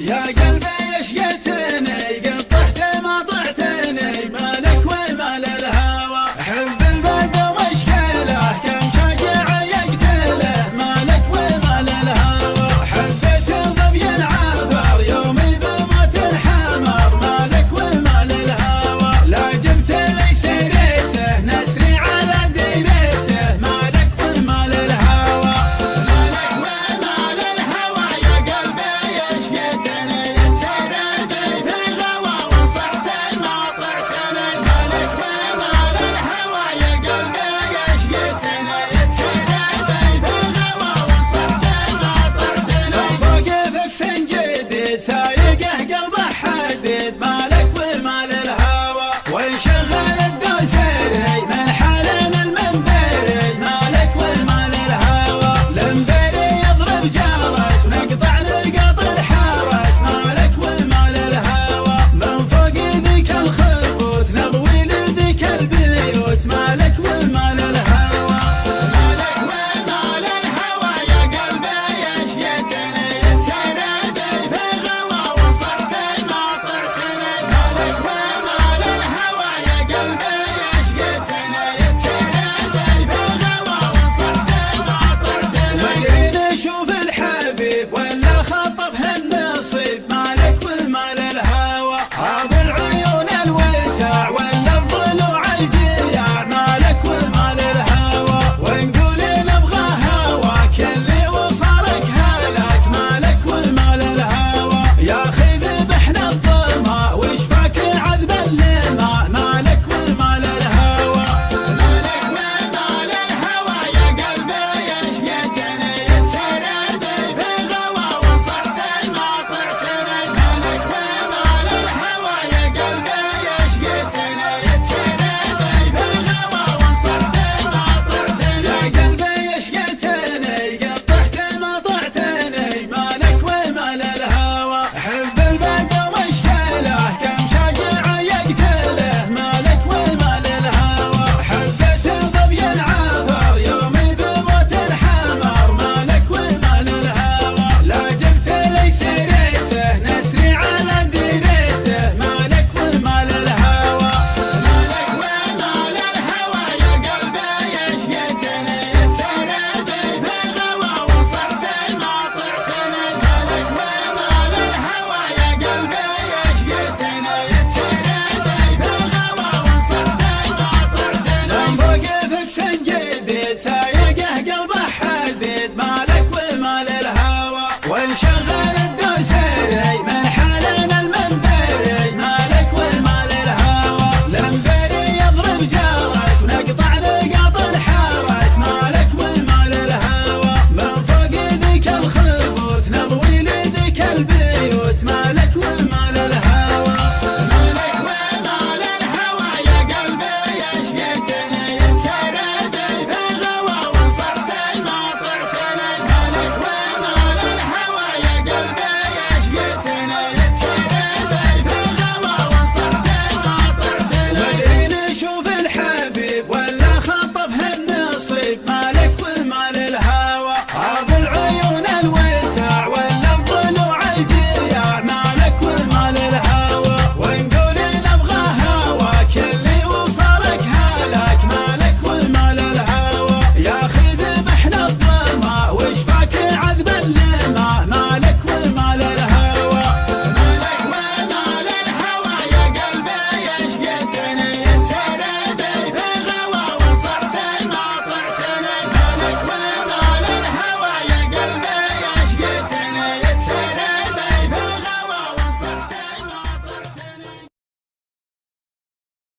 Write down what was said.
Ya gel beş getir.